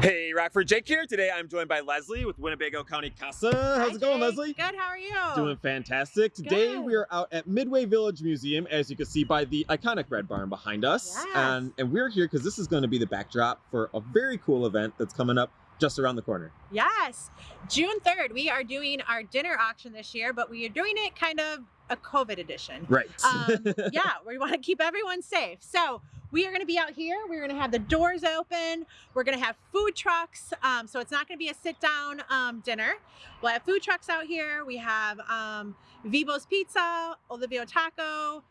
Hey, Rockford Jake here. Today I'm joined by Leslie with Winnebago County CASA. How's Hi, it going, Jake. Leslie? Good, how are you? Doing fantastic. Today Good. we are out at Midway Village Museum, as you can see by the iconic Red Barn behind us. Yes. And, and we're here because this is going to be the backdrop for a very cool event that's coming up just around the corner. Yes. June 3rd, we are doing our dinner auction this year, but we are doing it kind of a COVID edition. Right. Um, yeah, we want to keep everyone safe. So we are going to be out here. We're going to have the doors open. We're going to have food trucks. Um, so it's not going to be a sit down um, dinner. We'll have food trucks out here. We have um, Vivo's Pizza, Olivio Taco,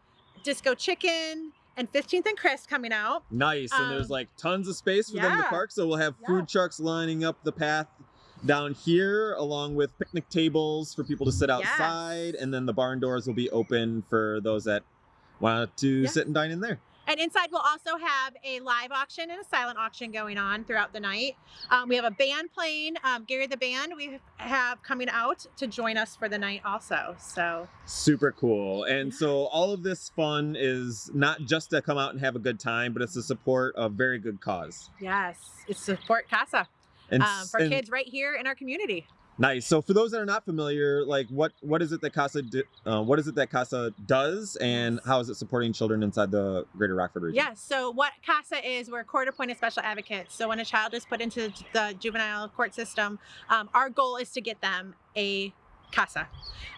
Disco Chicken, and 15th and Chris coming out. nice. and there's um, like tons of space for them to park. So we'll have Yeah. food trucks lining up the path down here along with picnic tables for people to sit Yes. outside. And then the barn doors will be open for those that want to Yeah. sit and dine in there. And inside we'll also have a live auction and a silent auction going on throughout the night. Um, we have a band playing, um, Gary the Band we have coming out to join us for the night also. So Super cool. And so all of this fun is not just to come out and have a good time, but it's to support a very good cause. yes, it's support CASA And, um, for and- kids right here in our community. Nice. So for those that are not familiar, like what what is it that Casa do, uh, what is it that Casa does, and how is it supporting children inside the Greater Rockford region? Yes. So what CASA is, we're court appointed special advocates. So when a child is put into the juvenile court system, um, our goal is to get them a CASA.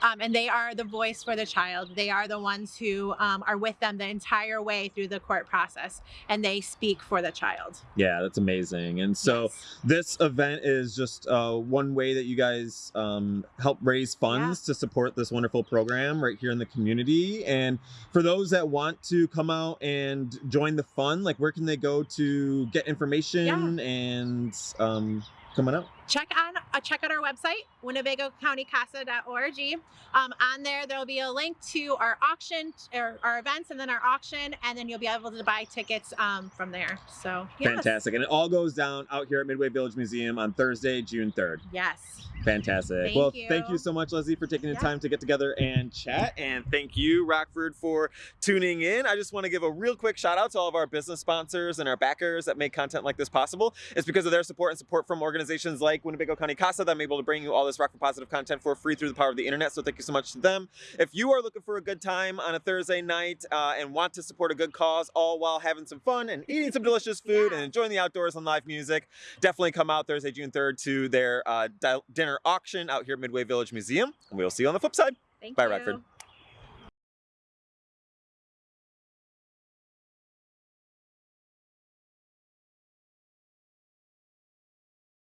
Um, and they are the voice for the child. They are the ones who um, are with them the entire way through the court process and they speak for the child. Yeah, that's amazing. And so Yes. this event is just uh, one way that you guys um, help raise funds to support this wonderful program right here in the community. And for those that want to come out and join the fun, like where can they go to get information and um, coming out? Check on uh, check out our website winnebagocountycasa.org um, on there there'll be a link to our auction or our events and then our auction and then you'll be able to buy tickets um, from there so yes. Fantastic. And it all goes down out here at Midway Village Museum on Thursday, June 3rd. yes Fantastic. Thank well, you. thank you so much, Leslie, for taking the Yeah. time to get together and chat. And thank you, Rockford, for tuning in. I just want to give a real quick shout out to all of our business sponsors and our backers that make content like this possible. It's because of their support and support from organizations like Winnebago County CASA that I'm able to bring you all this Rockford positive content for free through the power of the internet. So thank you so much to them. If you are looking for a good time on a Thursday night uh, and want to support a good cause, all while having some fun and eating some delicious food Yeah. and enjoying the outdoors and live music, definitely come out Thursday, June 3rd to their uh, dinner auction out here at Midway Village Museum. And we'll see you on the flip side. thank Bye, you Rockford.